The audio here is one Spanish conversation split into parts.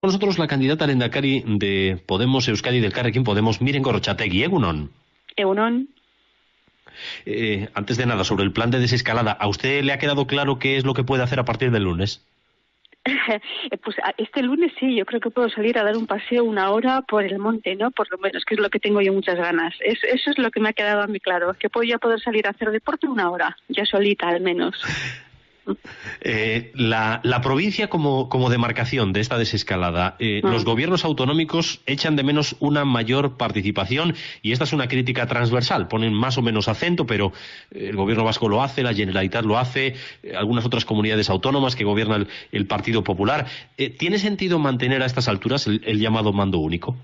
con nosotros la candidata al Endacari de Podemos Euskadi del Carrequín Podemos, Miren Gorrochategui. Egunon. Egunon. Eh, antes de nada, sobre el plan de desescalada, ¿a usted le ha quedado claro qué es lo que puede hacer a partir del lunes? pues este lunes sí, yo creo que puedo salir a dar un paseo una hora por el monte, ¿no? Por lo menos, que es lo que tengo yo muchas ganas. eso es lo que me ha quedado a mí claro, que puedo ya poder salir a hacer deporte una hora, ya solita al menos. Eh, la, provincia como, demarcación de esta desescalada, eh, mm. los gobiernos autonómicos echan de menos una mayor participación y esta es una crítica transversal. Ponen más o menos acento, pero eh, el gobierno vasco lo hace, la Generalitat lo hace, algunas otras comunidades autónomas que gobierna el, Partido Popular. ¿Tiene sentido mantener a estas alturas el llamado mando único?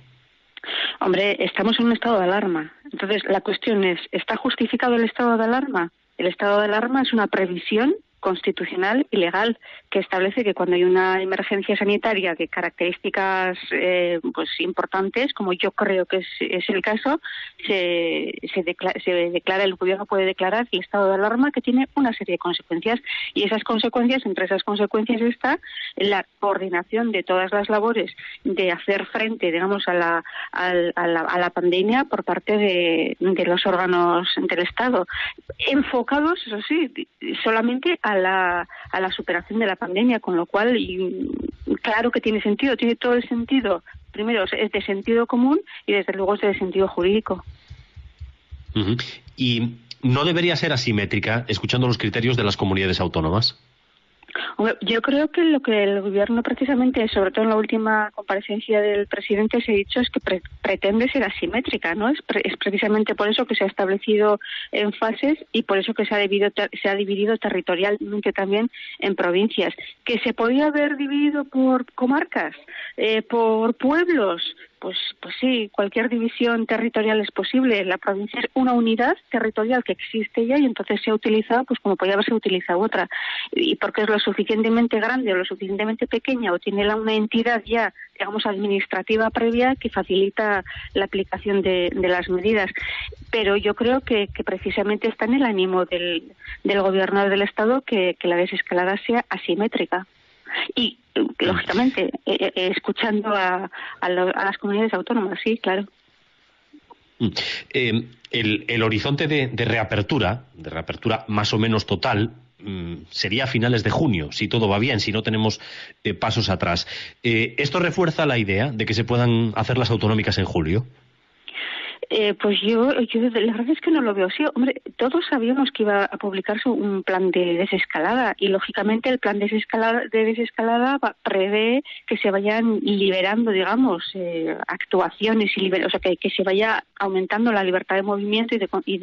Hombre, estamos en un estado de alarma. Entonces, la cuestión es, ¿está justificado el estado de alarma? El estado de alarma es una previsión constitucional y legal que establece que cuando hay una emergencia sanitaria de características eh, pues importantes, como yo creo que es, el caso, se, se, declara, el gobierno puede declarar el estado de alarma que tiene una serie de consecuencias. Y esas consecuencias, entre esas consecuencias está la coordinación de todas las labores de hacer frente, digamos, a la, a la, a la pandemia por parte de, de los órganos del Estado, enfocados, eso sí, solamente a la, a la superación de la pandemia, con lo cual, y, claro que tiene sentido, tiene todo el sentido. Primero, es de sentido común y desde luego es de sentido jurídico. ¿Y no debería ser asimétrica, escuchando los criterios de las comunidades autónomas? Yo creo que lo que el gobierno precisamente, sobre todo en la última comparecencia del presidente, se ha dicho es que pretende ser asimétrica, ¿no? Es, es, precisamente por eso que se ha establecido en fases y por eso que se ha, dividido, se ha dividido territorialmente también en provincias. Que se podía haber dividido por comarcas, eh, por pueblos, pues, pues sí, cualquier división territorial es posible. La provincia es una unidad territorial que existe ya y entonces se ha utilizado pues como podía haberse utilizado otra. Y porque es lo suficientemente grande o lo suficientemente pequeña o tiene una entidad ya, digamos, administrativa previa que facilita la aplicación de, las medidas. Pero yo creo que, precisamente está en el ánimo del, del gobierno del Estado que la desescalada sea asimétrica y lógicamente eh, eh, escuchando a, las comunidades autónomas, sí, claro. Mm. Eh, el, horizonte de, reapertura, de reapertura más o menos total, mm, sería a finales de junio, si todo va bien, si no tenemos pasos atrás. ¿Esto refuerza la idea de que se puedan hacer las autonómicas en julio? Eh, pues yo, yo, la verdad es que no lo veo así. Hombre, todos sabíamos que iba a publicarse un plan de desescalada y lógicamente el plan de desescalada, de desescalada prevé que se vayan liberando, digamos, eh, actuaciones y o sea, que, se vaya aumentando la libertad de movimiento y de, y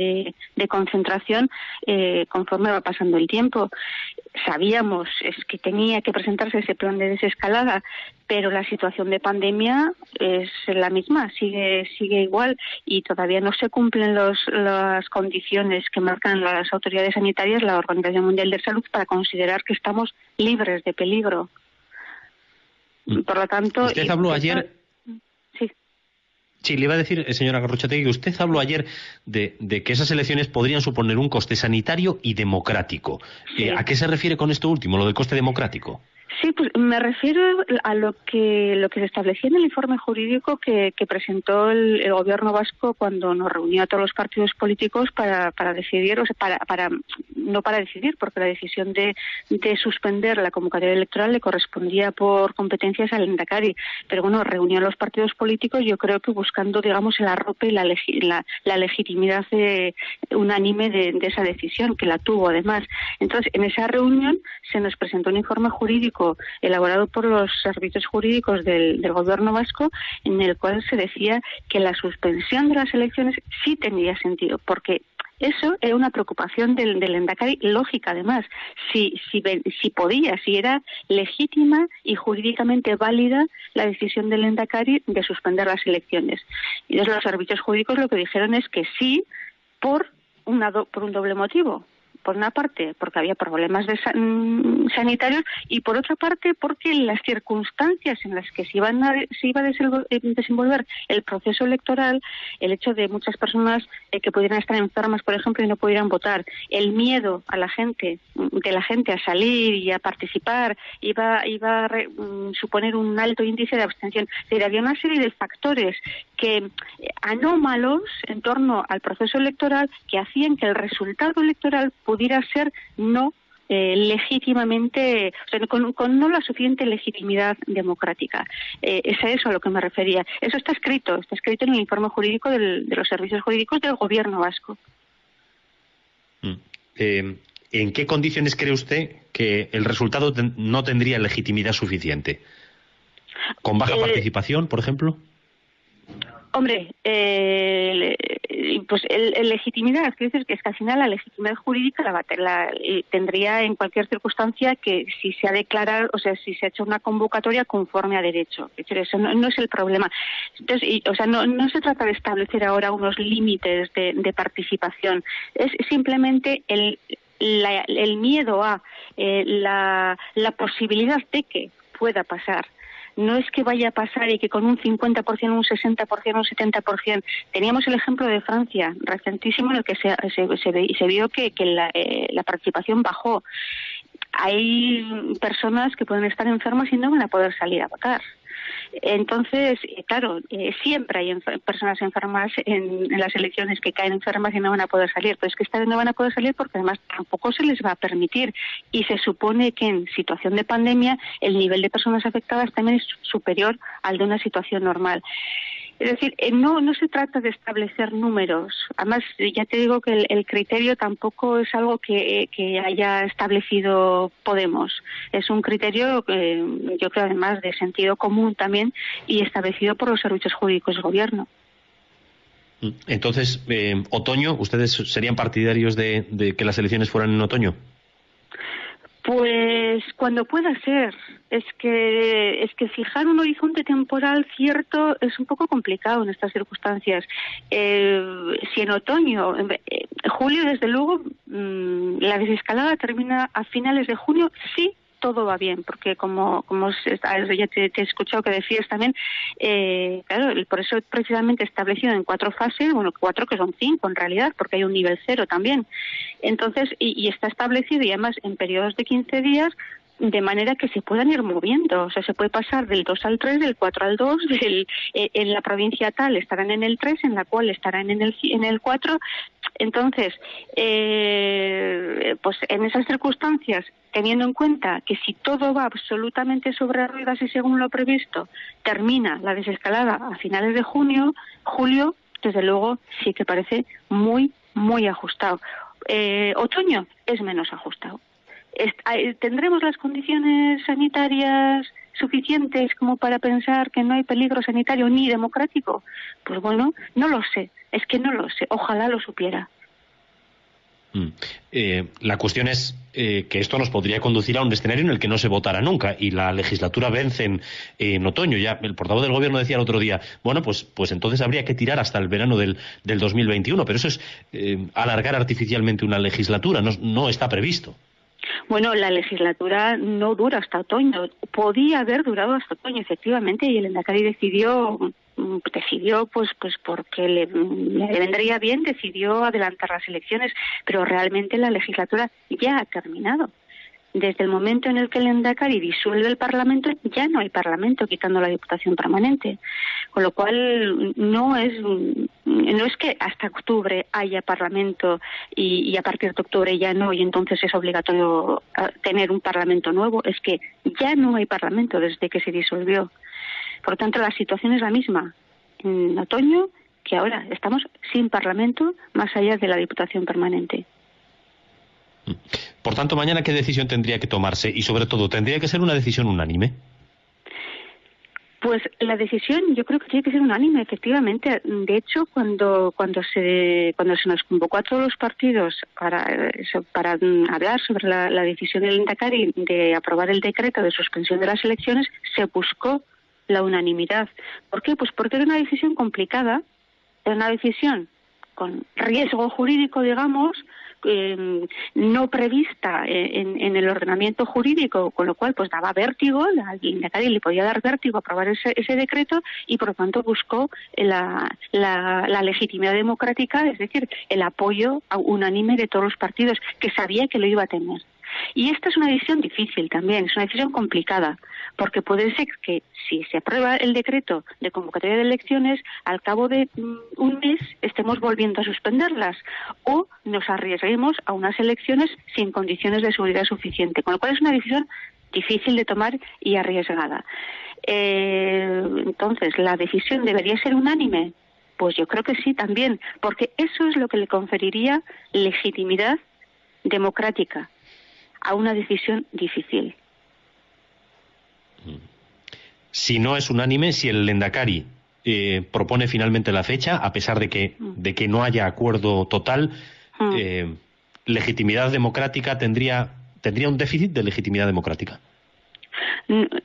de, concentración eh, conforme va pasando el tiempo. Sabíamos que tenía que presentarse ese plan de desescalada, pero la situación de pandemia es la misma, sigue sigue igual y todavía no se cumplen los, las condiciones que marcan las autoridades sanitarias, la Organización Mundial de Salud, para considerar que estamos libres de peligro. Por lo tanto, usted habló ayer. Sí. Sí, le iba a decir, eh, señora Garrochategui, que usted habló ayer de, que esas elecciones podrían suponer un coste sanitario y democrático. Eh, ¿A qué se refiere con esto último, lo del coste democrático? Sí, pues me refiero a lo que lo que se establecía en el informe jurídico que, presentó el, gobierno vasco cuando nos reunió a todos los partidos políticos para, para decidir, o sea, para, para no para decidir, porque la decisión de, de suspender la convocatoria electoral le correspondía por competencias al Endacari, pero bueno, reunió a los partidos políticos, yo creo que buscando, digamos, el arrope y la, la, legitimidad unánime de, de esa decisión, que la tuvo además. Entonces, en esa reunión se nos presentó un informe jurídico elaborado por los servicios jurídicos del, Gobierno vasco, en el cual se decía que la suspensión de las elecciones sí tenía sentido, porque eso era una preocupación del, del Endacari, lógica además, si, si, si podía, si era legítima y jurídicamente válida la decisión del Endacari de suspender las elecciones. Y entonces los servicios jurídicos lo que dijeron es que sí por, una por un doble motivo por una parte porque había problemas de mm, sanitarios y por otra parte porque las circunstancias en las que se, iban se iba a eh, desenvolver el proceso electoral, el hecho de muchas personas eh, que pudieran estar enfermas, por ejemplo, y no pudieran votar, el miedo a la gente, de la gente a salir y a participar, iba, iba a mm, suponer un alto índice de abstención. Es había una serie de factores que eh, anómalos en torno al proceso electoral que hacían que el resultado electoral pudiera ser no eh, legítimamente, o sea, con, no la suficiente legitimidad democrática. Eh, es a eso a lo que me refería. Eso está escrito, está escrito en el informe jurídico de los servicios jurídicos del gobierno vasco. Mm. Eh, ¿En qué condiciones cree usted que el resultado no tendría legitimidad suficiente? ¿Con baja participación, por ejemplo? Hombre, eh, pues el, legitimidad, quiero decir que es que al final la legitimidad jurídica la, la, tendría en cualquier circunstancia que si se ha declarado, o sea, si se ha hecho una convocatoria conforme a derecho. Eso no, es el problema. Entonces, o sea, no, no se trata de establecer ahora unos límites de, participación. Es simplemente el, el miedo a eh, la, la posibilidad de que pueda pasar no es que vaya a pasar y que con un 50%, un 60%, un 70%. Teníamos el ejemplo de Francia, recentísimo, en el que se, se, se vio que, eh, la, participación bajó. Hay personas que pueden estar enfermas y no van a poder salir a votar. Entonces, eh, claro, eh, siempre hay personas enfermas en, las elecciones que caen enfermas y no van a poder salir. Pero es que esta vez no van a poder salir porque además tampoco se les va a permitir. Y se supone que en situación de pandemia el nivel de personas afectadas también es superior al de una situación normal. Es decir, eh, no, no se trata de establecer números. Además, ya te digo que el, criterio tampoco es algo que, haya establecido Podemos. Es un criterio, eh, yo creo, además de sentido común también y establecido por los servicios jurídicos del Gobierno. Mm. Entonces, eh, otoño, ¿ustedes serían partidarios de que las elecciones fueran en otoño? Pues cuando pueda ser. Es que es que fijar un horizonte temporal cierto es un poco complicado en estas circunstancias. Eh, si en otoño, en eh, julio, desde luego, mm, la desescalada termina a finales de junio, sí, todo va bien, porque como, como ya te, he escuchado que decías también, eh, claro, por eso precisamente establecido en cuatro fases, bueno, cuatro que son cinco en realidad, porque hay un nivel cero también. Entonces, y, y está establecido y además en periodos de 15 días de manera que se puedan ir moviendo. O sea, se puede pasar del 2 al 3, del 4 al 2, del, eh, en la provincia tal estarán en el 3, en la cual estarán en el, en el 4. Entonces, eh, pues en esas circunstancias, teniendo en cuenta que si todo va absolutamente sobre ruedas y según lo previsto, termina la desescalada a finales de junio, julio, desde luego sí que parece muy, muy ajustado. Eh, otoño es menos ajustado. ¿Tendremos las condiciones sanitarias suficientes como para pensar que no hay peligro sanitario ni democrático? Pues bueno, no lo sé, es que no lo sé, ojalá lo supiera. Mm. Eh, la cuestión es eh, que esto nos podría conducir a un escenario en el que no se votara nunca y la legislatura vence en, otoño. Ya el portavoz del gobierno decía el otro día, bueno, pues, pues entonces habría que tirar hasta el verano del, del 2021, pero eso es eh, alargar artificialmente una legislatura, no, no está previsto. Bueno, la legislatura no dura hasta otoño. Podía haber durado hasta otoño, efectivamente, y el Endacari decidió mm, decidió pues pues porque le, le, vendría bien decidió adelantar las elecciones pero realmente la legislatura ya ha terminado desde el momento en el que el Endacari disuelve el Parlamento, ya no hay Parlamento quitando la Diputación permanente. Con lo cual, no es, no es que hasta octubre haya Parlamento y, a partir de octubre ya no, y entonces es obligatorio ah, tener un Parlamento nuevo. Es que ya no hay Parlamento desde que se disolvió. Por lo tanto, la situación es la misma en otoño que ahora. Estamos sin Parlamento más allá de la Diputación permanente. Por tanto, mañana, ¿qué decisión tendría que tomarse? Y sobre todo, ¿tendría que ser una decisión unánime? Pues la decisión yo creo que tiene que ser unánime, efectivamente. De hecho, cuando cuando se cuando se nos convocó a todos los partidos para para hablar sobre la, decisión del Indacari de aprobar el decreto de suspensión de las elecciones, se buscó la unanimidad. ¿Por qué? Pues porque era una decisión complicada, era una decisión con riesgo jurídico, digamos, eh, no prevista en, el ordenamiento jurídico, con lo cual pues daba vértigo, la le podía dar vértigo aprobar ese, ese decreto y por lo tanto buscó la, la, legitimidad democrática, es decir, el apoyo unánime de todos los partidos, que sabía que lo iba a tener. Y esta es una decisión difícil también, es una decisión complicada, porque puede ser que si se aprueba el decreto de convocatoria de elecciones, al cabo de mm, un mes estemos volviendo a suspenderlas o nos arriesguemos a unas elecciones sin condiciones de seguridad suficiente, con lo cual es una decisión difícil de tomar y arriesgada. Eh, entonces, ¿la decisión debería ser unánime? Pues yo creo que sí también, porque eso es lo que le conferiría legitimidad democrática a una decisión difícil. Si no es unánime, si el Lendakari eh, propone finalmente la fecha, a pesar de que, mm. de que no haya acuerdo total, mm. eh, legitimidad democrática tendría, tendría un déficit de legitimidad democrática.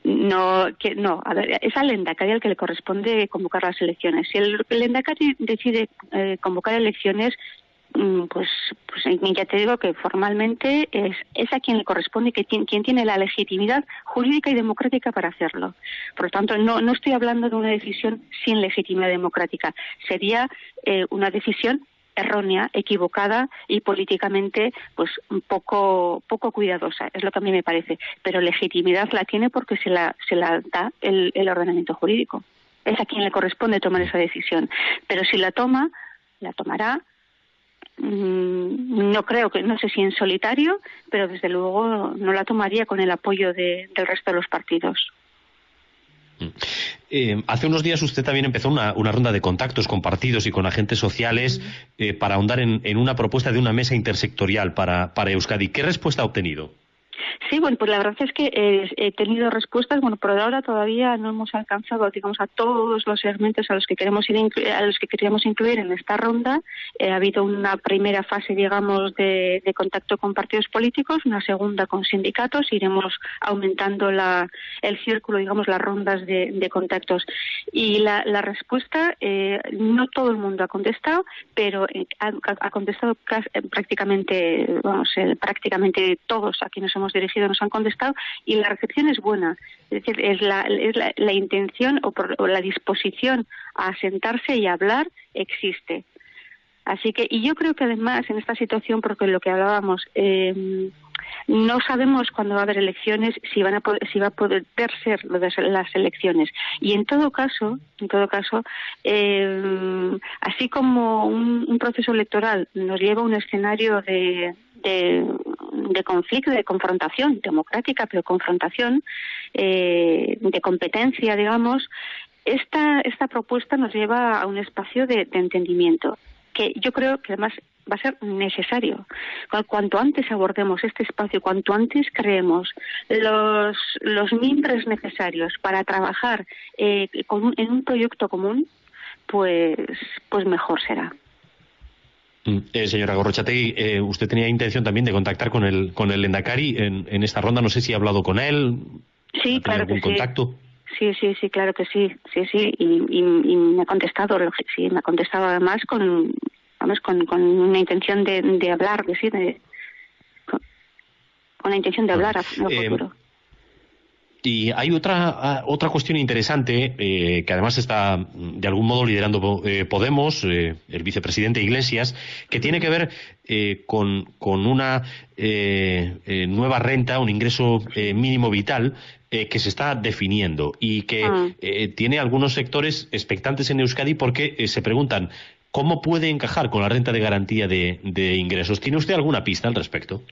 No, que, no, a ver, es al Lendakari al que le corresponde convocar las elecciones. Si el Lendakari decide eh, convocar elecciones, Mm, pues, pues ya te digo que formalmente es, es a quien le corresponde, que quien, quien tiene la legitimidad jurídica y democrática para hacerlo. Por lo tanto, no, no estoy hablando de una decisión sin legitimidad democrática. Sería eh, una decisión errónea, equivocada y políticamente pues poco poco cuidadosa, es lo que a mí me parece, pero legitimidad la tiene porque se la se la da el, el ordenamiento jurídico. Es a quien le corresponde tomar esa decisión, pero si la toma, la tomará Mm, no creo que, no sé si en solitario, pero desde luego no la tomaría con el apoyo del resto de los partidos. Mm. Eh, hace unos días usted también empezó una, ronda de contactos con partidos y con agentes sociales eh, para ahondar en, una propuesta de una mesa intersectorial para, para Euskadi. ¿Qué respuesta ha obtenido? Sí, bueno, pues la verdad es que eh, he tenido respuestas. Bueno, por ahora todavía no hemos alcanzado, digamos, a todos los segmentos a los que queremos ir a los que queríamos incluir en esta ronda. Eh, ha habido una primera fase, digamos, de, contacto con partidos políticos, una segunda con sindicatos. Iremos aumentando la, el círculo, digamos, las rondas de, contactos. Y la, respuesta, eh, no todo el mundo ha contestado, pero ha, contestado prácticamente, vamos, prácticamente todos a quienes hemos dirigido nos han contestado y la recepción es buena. Es decir, es la, es la, intención o, por, la disposición a sentarse y hablar existe. Así que, y yo creo que además en esta situación, porque lo que hablábamos, eh, no sabemos cuándo va a haber elecciones, si van a si va a poder ser las elecciones. Y en todo caso, en todo caso, eh, así como un, proceso electoral nos lleva a un escenario de, conflicto, de confrontación democrática, pero confrontación eh, de competencia, digamos, esta, esta propuesta nos lleva a un espacio de entendimiento que yo creo que además va a ser necesario. Cuanto antes abordemos este espacio, cuanto antes creemos los, los miembros necesarios para trabajar eh, en un proyecto común, pues, pues mejor será. Eh, señora Gorrochategui, eh, usted tenía intención también de contactar con el con el Endacari en, en esta ronda. No sé si ha hablado con él. Sí, claro que contacto? sí. Sí, sí, claro que sí, sí, sí, y, y, me ha contestado, sí, me ha contestado además con, vamos, con, con una intención de, de hablar, de, sí, de, con, con, la intención de hablar a, eh, futuro. Y hay otra, ah, otra cuestión interesante eh, que además está mm, de algún modo liderando eh, Podemos, eh, el vicepresidente Iglesias, que tiene que ver con, con, una nueva renta, un ingreso mínimo vital que se está definiendo y que ah. tiene algunos sectores expectantes en Euskadi porque se preguntan ¿Cómo puede encajar con la renta de garantía de, ingresos? ¿Tiene usted alguna pista al respecto?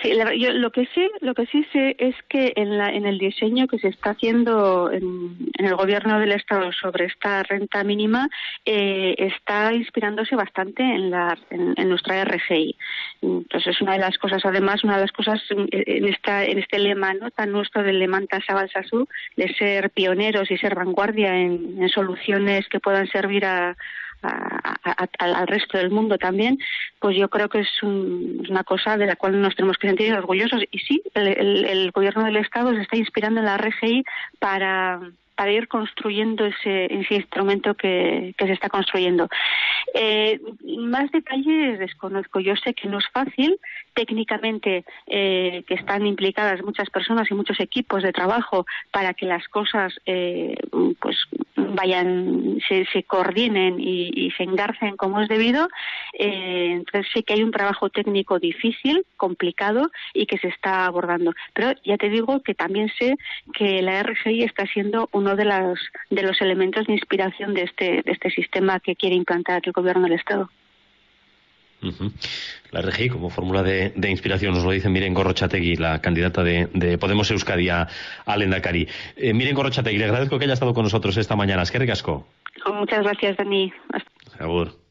Sí, yo lo que sí, lo que sí sé es que en, la, en el diseño que se está haciendo en, el gobierno del estado sobre esta renta mínima eh, está inspirándose bastante en, la, en, nuestra RGI. Entonces es una de las cosas, además, una de las cosas en esta en este lema, ¿no? Tan nuestro del Lemanta Sabalsasú, de ser pioneros y ser vanguardia en soluciones que puedan servir a al resto del mundo también, pues yo creo que es una cosa de la cual nos tenemos que sentir orgullosos. Y sí, el, gobierno del Estado se está inspirando en la RGI para para ir construyendo ese, ese instrumento que, que se está construyendo. Eh, más detalles desconozco. Yo sé que no es fácil. Técnicamente, eh, que están implicadas muchas personas y muchos equipos de trabajo para que las cosas eh, pues vayan, se, se coordinen y, y, se engarcen como es debido. Eh, entonces sé que hay un trabajo técnico difícil, complicado y que se está abordando. Pero ya te digo que también sé que la RGI está siendo uno de, las, de los elementos de inspiración de este, de este sistema que quiere implantar el gobierno del Estado. La RGI como fórmula de, de, inspiración nos lo dice Miren Gorrochategui, la candidata de, de Podemos Euskadi a, a Lendakari. Eh, Miren Gorrochategui, le agradezco que haya estado con nosotros esta mañana. Es que. Muchas gracias, Dani. Hasta.